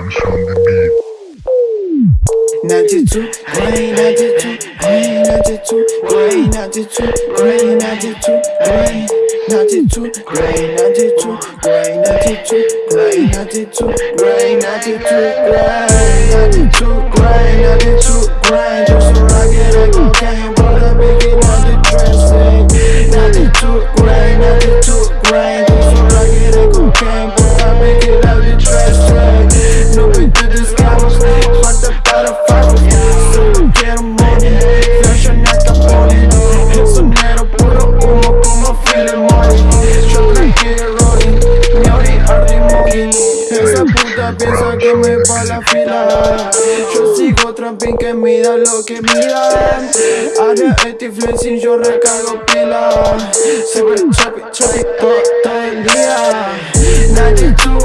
Rhymes on the beat. 92, grain, 92, grain, 92, grain, 92, grain, 92, grain, 92, grain, 92, grain, 92, grain, 92, grain, 92, grain, 92, grain, 92, grain, just so I get a cocaine, but I make it on the dressing. 92, grain, 92, grain, Llame pa' la fila. Yo sigo tramping que mida lo que mira Ahora este flexing yo recargo pila. Se ve choppy choppy todo el día. Nadie tú,